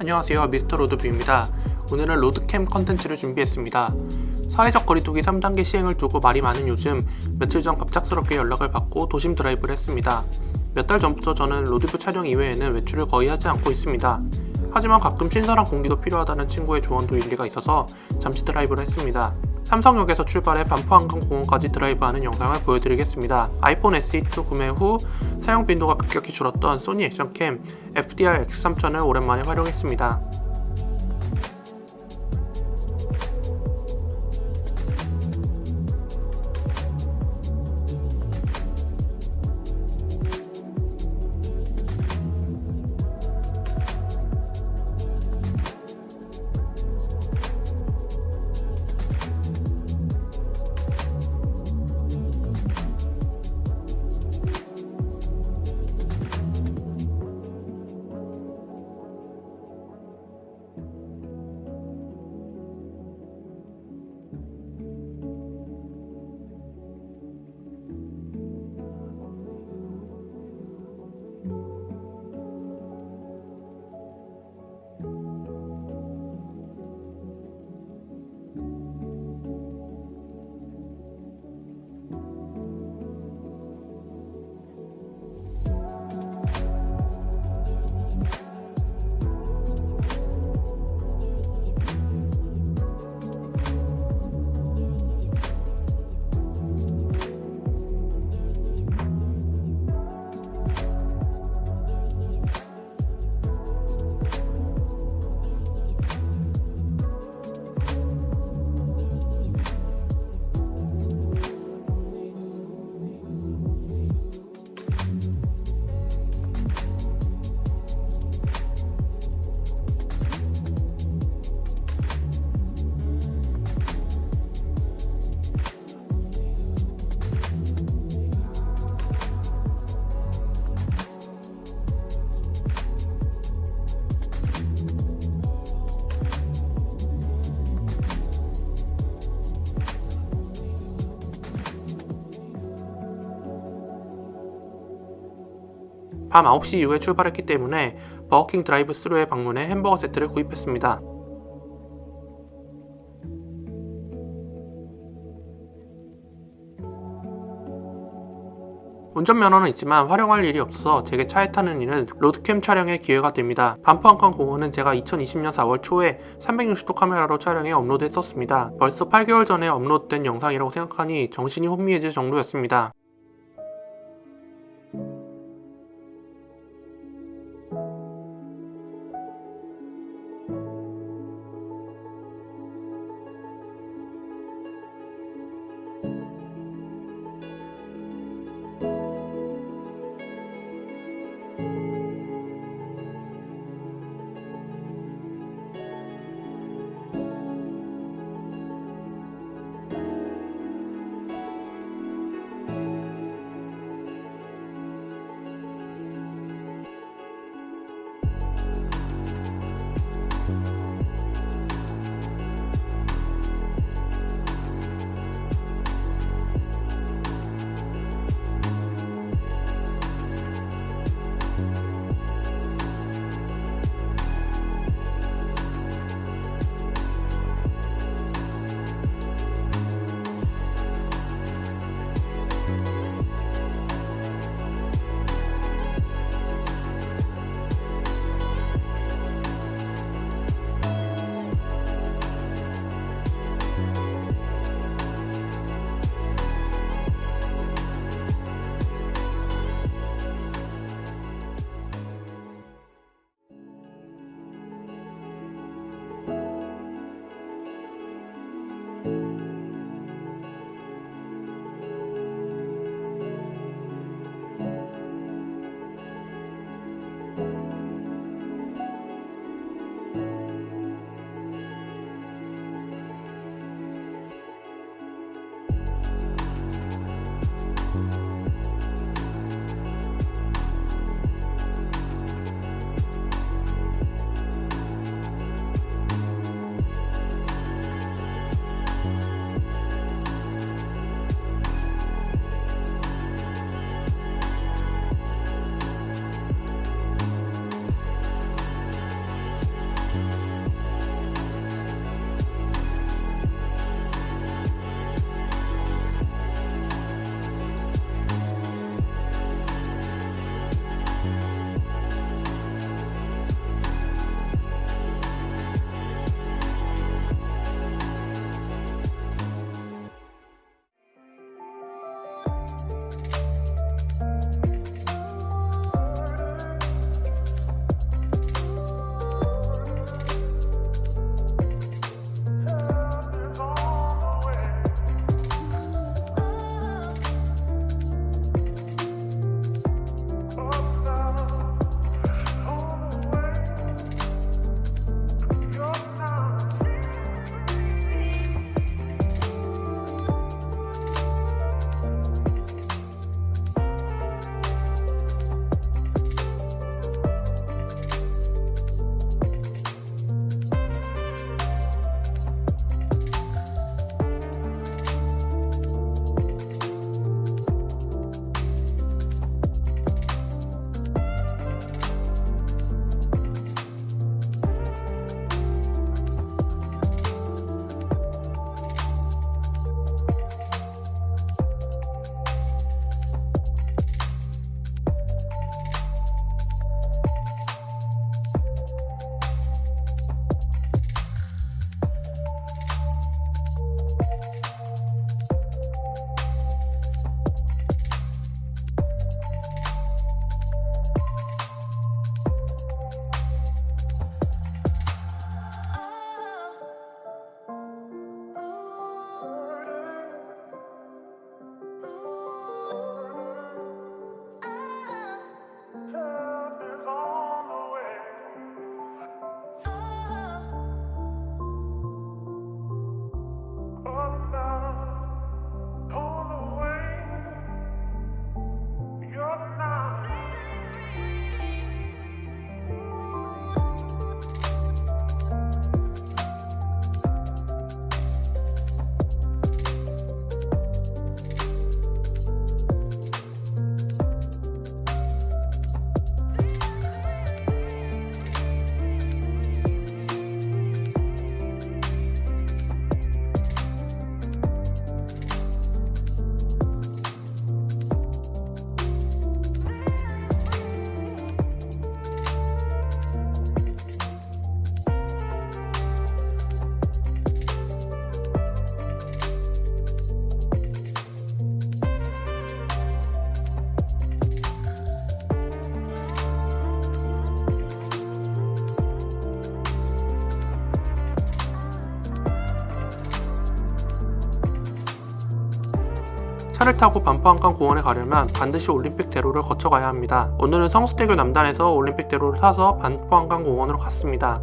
안녕하세요. 미스터 로드뷰입니다. 오늘은 road cam 컨텐츠를 준비했습니다. 사회적 거리두기 3단계 시행을 두고 말이 많은 요즘 며칠 전 갑작스럽게 연락을 받고 도심 드라이브를 했습니다. 몇 달 전부터 저는 로드뷰 촬영 이외에는 외출을 거의 하지 않고 있습니다. 하지만 가끔 신선한 공기도 필요하다는 친구의 조언도 일리가 있어서 잠시 드라이브를 했습니다 삼성역에서 출발해 반포한강공원까지 드라이브하는 영상을 보여드리겠습니다. 아이폰 SE2 구매 후 사용 빈도가 급격히 줄었던 소니 액션캠 FDR X3000을 오랜만에 활용했습니다. 밤 9시 이후에 출발했기 때문에 버거킹 드라이브 스루에 방문해 햄버거 세트를 구입했습니다. 운전면허는 있지만 활용할 일이 없어서 제게 차에 타는 일은 road cam 촬영의 기회가 됩니다. 반포한강 공원은 제가 2020년 4월 초에 360도 카메라로 촬영해 업로드했었습니다. 벌써 8개월 전에 업로드된 영상이라고 생각하니 정신이 혼미해질 정도였습니다. 차를 타고 반포한강 공원에 가려면 반드시 올림픽 대로를 거쳐가야 합니다. 오늘은 성수대교 남단에서 올림픽 대로를 타서 반포한강 공원으로 갔습니다.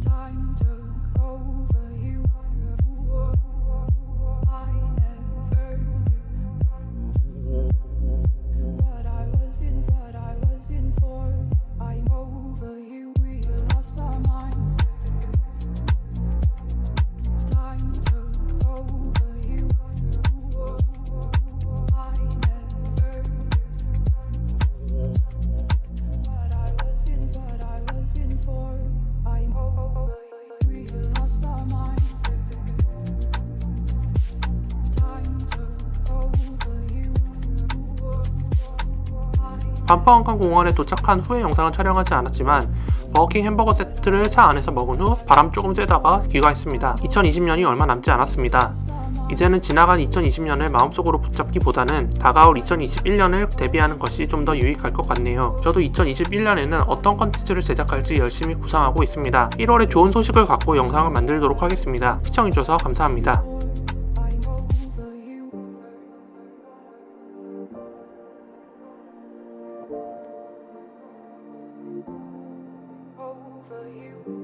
Time took over you. 반포한강 공원에 도착한 후의 영상은 촬영하지 않았지만 버거킹 햄버거 세트를 차 안에서 먹은 후 바람 조금 쐬다가 귀가했습니다. 2020년이 얼마 남지 않았습니다. 이제는 지나간 2020년을 마음속으로 붙잡기보다는 다가올 2021년을 대비하는 것이 좀 더 유익할 것 같네요. 저도 2021년에는 어떤 컨텐츠를 제작할지 열심히 구상하고 있습니다. 1월에 좋은 소식을 갖고 영상을 만들도록 하겠습니다. 시청해주셔서 감사합니다. Over you.